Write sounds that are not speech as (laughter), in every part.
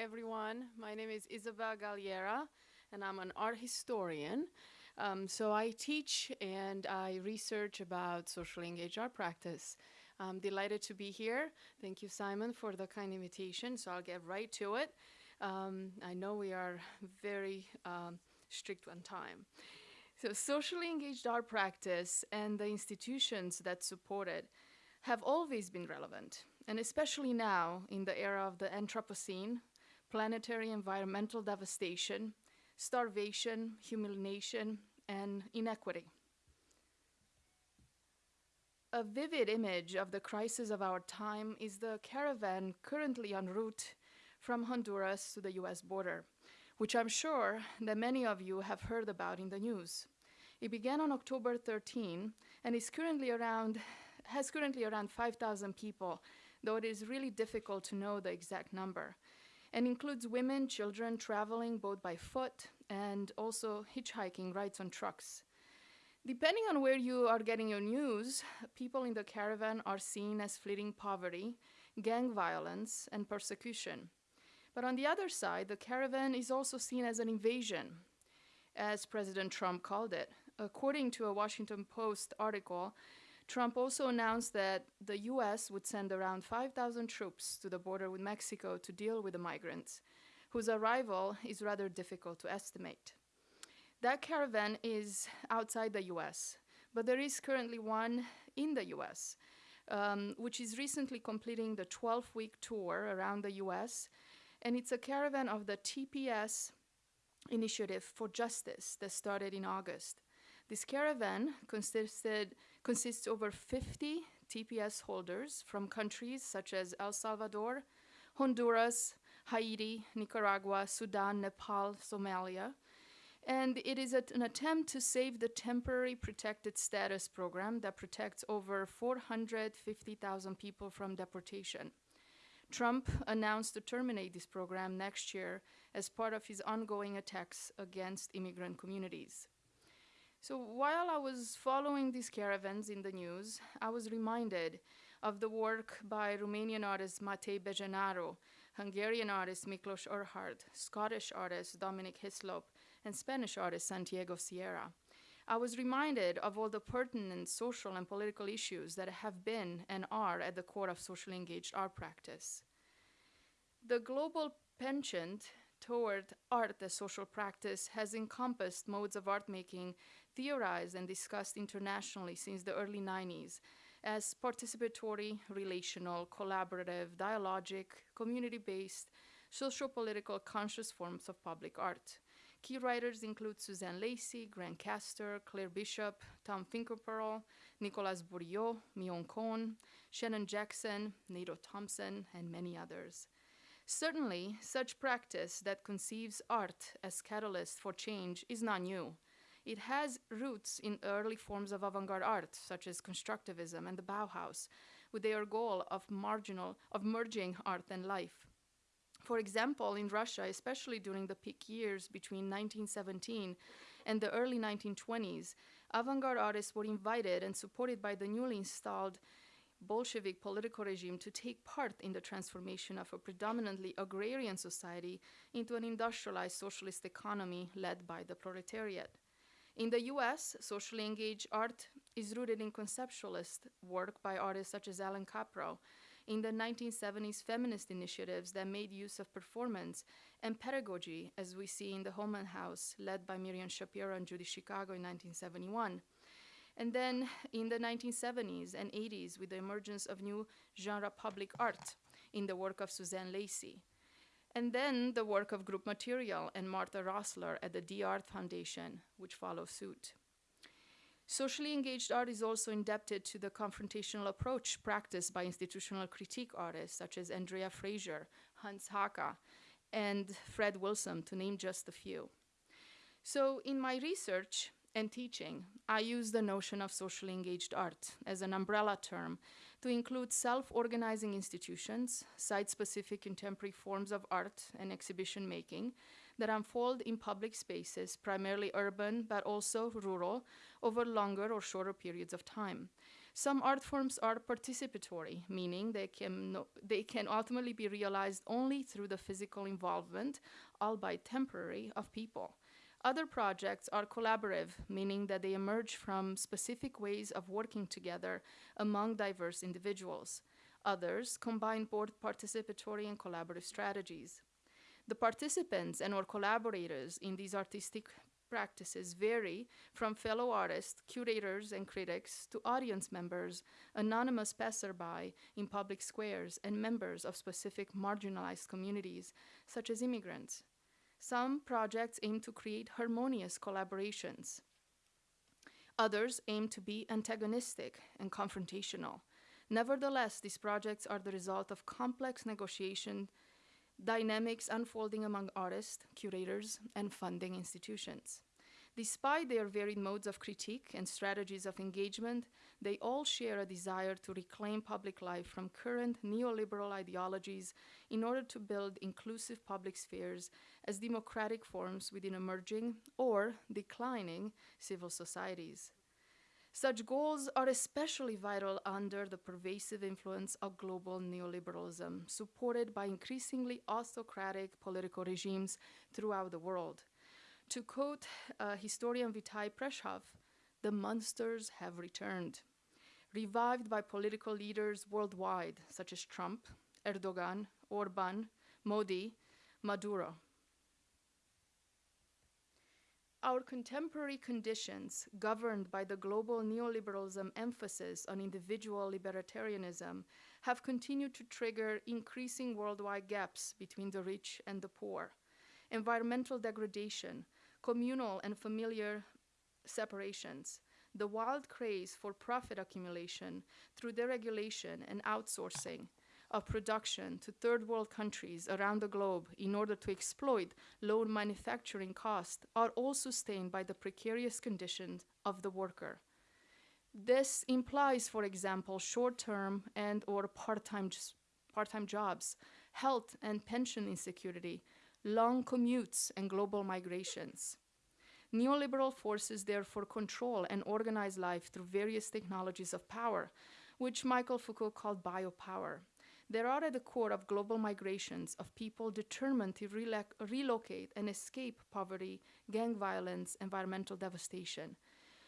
Everyone. My name is Isabel Galliera, and I'm an art historian. Um, so I teach and I research about socially engaged art practice. I'm delighted to be here. Thank you, Simon, for the kind invitation. So I'll get right to it. Um, I know we are very um, strict on time. So socially engaged art practice and the institutions that support it have always been relevant, and especially now in the era of the Anthropocene, planetary environmental devastation, starvation, humiliation, and inequity. A vivid image of the crisis of our time is the caravan currently en route from Honduras to the US border, which I'm sure that many of you have heard about in the news. It began on October 13 and is currently around has currently around 5,000 people, though it is really difficult to know the exact number, and includes women, children traveling both by foot and also hitchhiking rides on trucks. Depending on where you are getting your news, people in the caravan are seen as fleeing poverty, gang violence, and persecution. But on the other side, the caravan is also seen as an invasion, as President Trump called it. According to a Washington Post article, Trump also announced that the US would send around 5,000 troops to the border with Mexico to deal with the migrants, whose arrival is rather difficult to estimate. That caravan is outside the US, but there is currently one in the US, um, which is recently completing the 12 week tour around the US. And it's a caravan of the TPS Initiative for Justice that started in August. This caravan consisted consists over 50 TPS holders from countries such as El Salvador, Honduras, Haiti, Nicaragua, Sudan, Nepal, Somalia. And it is an attempt to save the temporary protected status program that protects over 450,000 people from deportation. Trump announced to terminate this program next year as part of his ongoing attacks against immigrant communities. So while I was following these caravans in the news, I was reminded of the work by Romanian artist Matei Bejenaru, Hungarian artist Miklos Erhardt, Scottish artist Dominic Hislop, and Spanish artist Santiago Sierra. I was reminded of all the pertinent social and political issues that have been and are at the core of socially engaged art practice. The global penchant toward art as social practice has encompassed modes of art making theorized and discussed internationally since the early 90s as participatory, relational, collaborative, dialogic, community-based, socio-political conscious forms of public art. Key writers include Suzanne Lacy, Grant Kester, Claire Bishop, Tom Finkelpearl, Nicolas Bourriaud, Miwon Kwon, Shannon Jackson, Nato Thompson, and many others. Certainly, such practice that conceives art as catalyst for change is not new. It has roots in early forms of avant-garde art, such as constructivism and the Bauhaus, with their goal of marginal of merging art and life. For example, in Russia, especially during the peak years between 1917 and the early 1920s, avant-garde artists were invited and supported by the newly installed Bolshevik political regime to take part in the transformation of a predominantly agrarian society into an industrialized socialist economy led by the proletariat. In the US, socially engaged art is rooted in conceptualist work by artists such as Allan Kaprow, in the 1970s feminist initiatives that made use of performance and pedagogy, as we see in the Womanhouse, led by Miriam Schapiro and Judy Chicago in 1971. And then in the 1970s and 80s, with the emergence of new genre public art in the work of Suzanne Lacy and then the work of Group Material and Martha Rosler at the Dia Art Foundation, which follow suit. Socially engaged art is also indebted to the confrontational approach practiced by institutional critique artists such as Andrea Fraser, Hans Haacke, and Fred Wilson, to name just a few. So in my research and teaching, I use the notion of socially engaged art as an umbrella term to include self-organizing institutions, site-specific contemporary forms of art and exhibition making that unfold in public spaces, primarily urban but also rural, over longer or shorter periods of time. Some art forms are participatory, meaning they can, no, they can ultimately be realized only through the physical involvement, albeit temporary, of people. Other projects are collaborative, meaning that they emerge from specific ways of working together among diverse individuals. Others combine both participatory and collaborative strategies. The participants and or collaborators in these artistic practices vary from fellow artists, curators, and critics to audience members, anonymous passerby in public squares, and members of specific marginalized communities, such as immigrants. Some projects aim to create harmonious collaborations. Others aim to be antagonistic and confrontational. Nevertheless, these projects are the result of complex negotiation dynamics unfolding among artists, curators, and funding institutions. Despite their varied modes of critique and strategies of engagement, they all share a desire to reclaim public life from current neoliberal ideologies in order to build inclusive public spheres as democratic forms within emerging or declining civil societies. Such goals are especially vital under the pervasive influence of global neoliberalism, supported by increasingly autocratic political regimes throughout the world. To quote uh, historian Vijay Prashad, the monsters have returned. Revived by political leaders worldwide, such as Trump, Erdogan, Orban, Modi, Maduro. Our contemporary conditions, governed by the global neoliberalism emphasis on individual libertarianism, have continued to trigger increasing worldwide gaps between the rich and the poor. Environmental degradation, communal and familiar separations, the wild craze for profit accumulation through deregulation and outsourcing of production to third world countries around the globe in order to exploit low manufacturing costs are all sustained by the precarious conditions of the worker. This implies, for example, short-term and or part-time part-time jobs, health and pension insecurity, long commutes, and global migrations. Neoliberal forces therefore control and organize life through various technologies of power, which Michael Foucault called biopower. They are at the core of global migrations of people determined to relocate and escape poverty, gang violence, environmental devastation.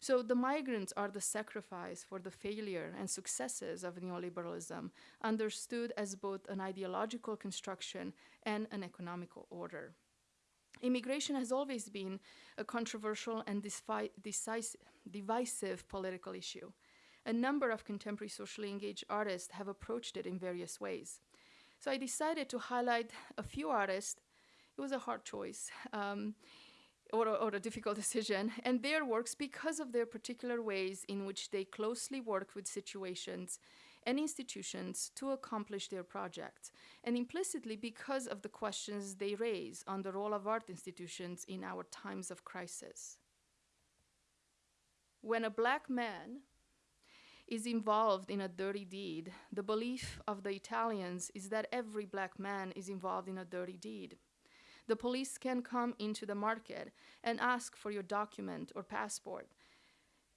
So the migrants are the sacrifice for the failure and successes of neoliberalism, understood as both an ideological construction and an economical order. Immigration has always been a controversial and divisive political issue a number of contemporary socially engaged artists have approached it in various ways. So I decided to highlight a few artists. It was a hard choice. Um, or, or, a difficult (laughs) decision, and their works because of their particular ways in which they closely work with situations and institutions to accomplish their projects, and implicitly because of the questions they raise on the role of art institutions in our times of crisis. When a black man is involved in a dirty deed. The belief of the Italians is that every black man is involved in a dirty deed. The police can come into the market and ask for your document or passport,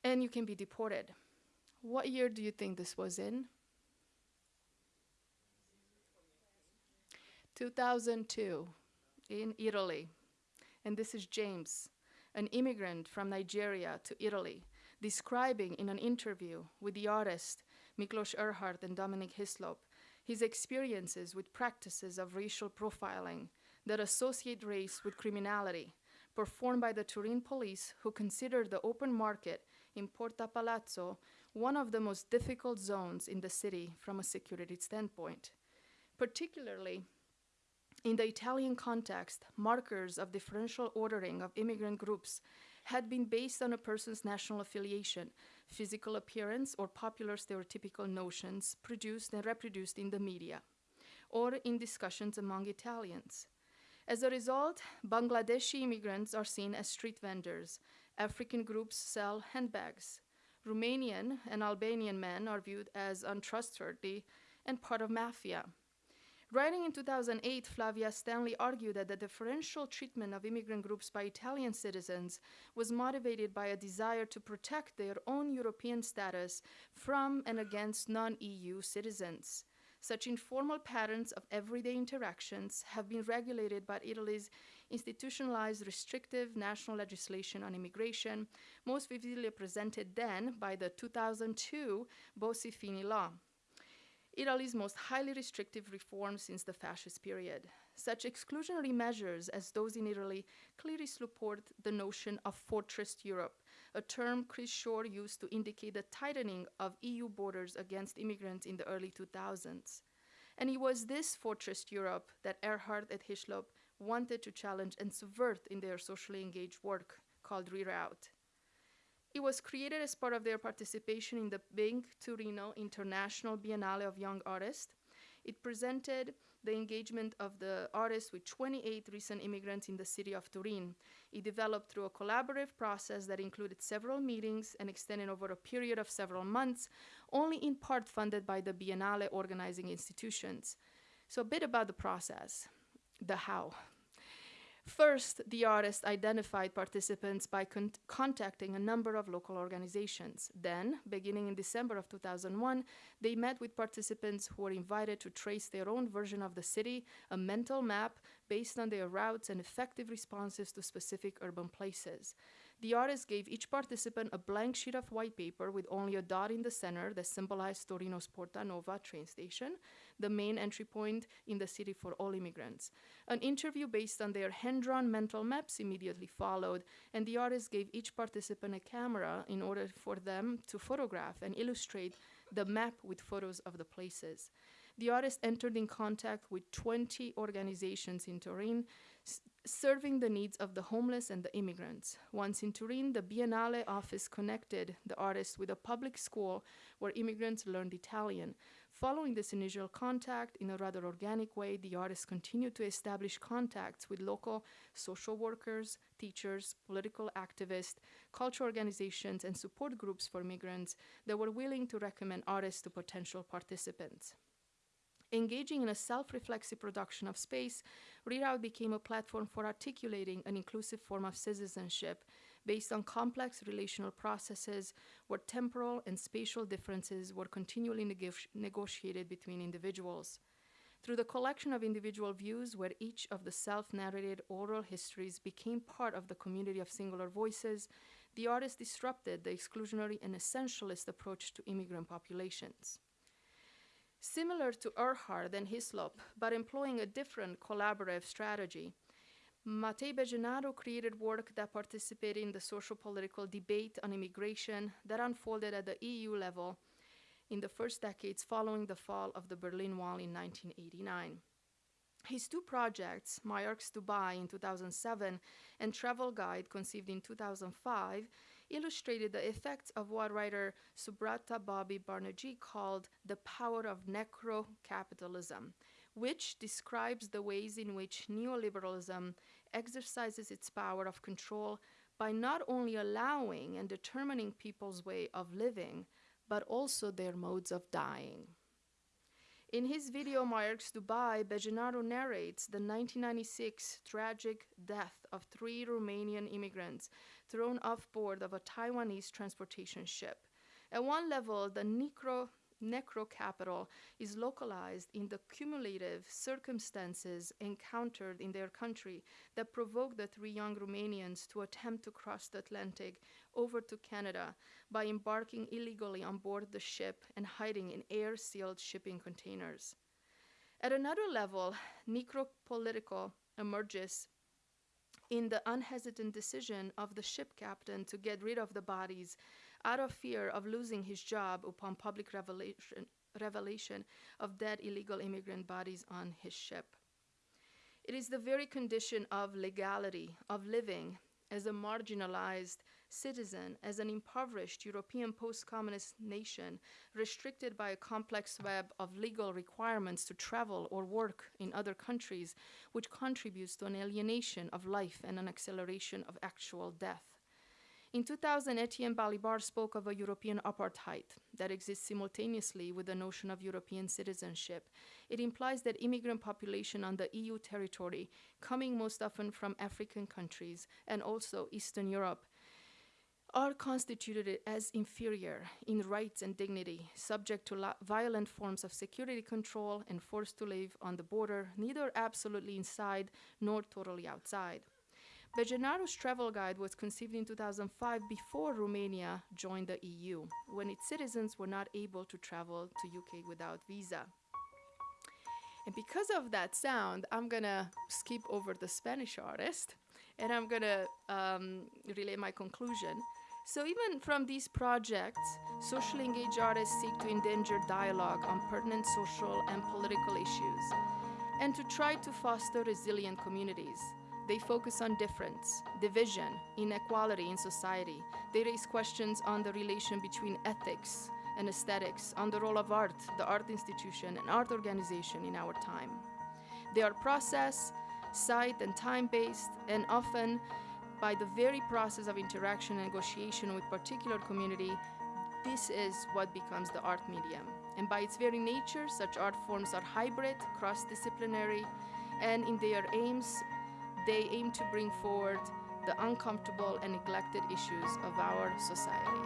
and you can be deported. What year do you think this was in? 2002 in Italy. And this is James, an immigrant from Nigeria to Italy describing in an interview with the artist Miklos Erhardt and Dominic Hislop his experiences with practices of racial profiling that associate race with criminality, performed by the Turin police who considered the open market in Porta Palazzo one of the most difficult zones in the city from a security standpoint. Particularly, in the Italian context, markers of differential ordering of immigrant groups had been based on a person's national affiliation, physical appearance, or popular stereotypical notions produced and reproduced in the media, or in discussions among Italians. As a result, Bangladeshi immigrants are seen as street vendors. African groups sell handbags. Romanian and Albanian men are viewed as untrustworthy and part of mafia. Writing in 2008, Flavia Stanley argued that the differential treatment of immigrant groups by Italian citizens was motivated by a desire to protect their own European status from and against non EU citizens. Such informal patterns of everyday interactions have been regulated by Italy's institutionalized restrictive national legislation on immigration, most vividly presented then by the 2002 Bossi-Fini law. Italy's most highly restrictive reform since the fascist period. Such exclusionary measures as those in Italy clearly support the notion of fortress Europe, a term Cris Shore used to indicate the tightening of EU borders against immigrants in the early 2000s. And it was this fortress Europe that Erhardt and Hislop wanted to challenge and subvert in their socially engaged work called Reroute. It was created as part of their participation in the Big Torino International Biennale of Young Artists. It presented the engagement of the artists with 28 recent immigrants in the city of Turin. It developed through a collaborative process that included several meetings and extended over a period of several months, only in part funded by the Biennale organizing institutions. So, a bit about the process the how. First, the artist identified participants by con contacting a number of local organizations. Then, beginning in December of 2001, they met with participants who were invited to trace their own version of the city, a mental map based on their routes and effective responses to specific urban places. The artist gave each participant a blank sheet of white paper with only a dot in the center that symbolized Torino's Porta Nuova train station, the main entry point in the city for all immigrants. An interview based on their hand drawn mental maps immediately followed, and the artist gave each participant a camera in order for them to photograph and illustrate the map with photos of the places. The artist entered in contact with 20 organizations in Turin, serving the needs of the homeless and the immigrants. Once in Turin, the Biennale office connected the artist with a public school where immigrants learned Italian. Following this initial contact, in a rather organic way, the artist continued to establish contacts with local social workers, teachers, political activists, cultural organizations, and support groups for migrants that were willing to recommend artists to potential participants. Engaging in a self-reflexive production of space, Reroute became a platform for articulating an inclusive form of citizenship based on complex relational processes where temporal and spatial differences were continually neg negotiated between individuals. Through the collection of individual views, where each of the self narrated oral histories became part of the community of singular voices, the artist disrupted the exclusionary and essentialist approach to immigrant populations. Similar to Erhardt and Hislop, but employing a different collaborative strategy, Matei Bejenaru created work that participated in the social political debate on immigration that unfolded at the EU level in the first decades following the fall of the Berlin Wall in 1989. His two projects, Maersk Dubai in 2007 and Travel Guide conceived in 2005, illustrated the effects of what writer Subhabrata Bobby Banerjee called the power of necro-capitalism, which describes the ways in which neoliberalism exercises its power of control by not only allowing and determining people's way of living, but also their modes of dying. In his video Maersk Dubai, Bejenaru narrates the 1996 tragic death of three Romanian immigrants thrown off board of a Taiwanese transportation ship. At one level, the necro necrocapital is localized in the cumulative circumstances encountered in their country that provoked the three young Romanians to attempt to cross the Atlantic over to Canada by embarking illegally on board the ship and hiding in air sealed shipping containers. At another level, necropolitical emerges in the unhesitant decision of the ship captain to get rid of the bodies out of fear of losing his job upon public revelation, revelation of dead illegal immigrant bodies on his ship. It is the very condition of legality, of living as a marginalized citizen, as an impoverished European post communist nation, restricted by a complex web of legal requirements to travel or work in other countries, which contributes to an alienation of life and an acceleration of actual death. In 2000, Etienne Balibar spoke of a European apartheid that exists simultaneously with the notion of European citizenship. It implies that immigrant population on the EU territory, coming most often from African countries and also Eastern Europe, are constituted as inferior in rights and dignity, subject to violent forms of security control and forced to live on the border, neither absolutely inside nor totally outside. Gennaro's travel guide was conceived in 2005 before Romania joined the EU, when its citizens were not able to travel to UK without visa. And because of that sound, I'm gonna skip over the Spanish artist and I'm gonna um, relay my conclusion. So even from these projects, socially engaged artists seek to engender dialogue on pertinent social and political issues and to try to foster resilient communities. They focus on difference, division, inequality in society. They raise questions on the relation between ethics and aesthetics, on the role of art, the art institution, and art organization in our time. They are process, site, and time-based, and often by the very process of interaction and negotiation with particular community, this is what becomes the art medium. And by its very nature, such art forms are hybrid, cross-disciplinary, and in their aims, they aim to bring forward the uncomfortable and neglected issues of our society.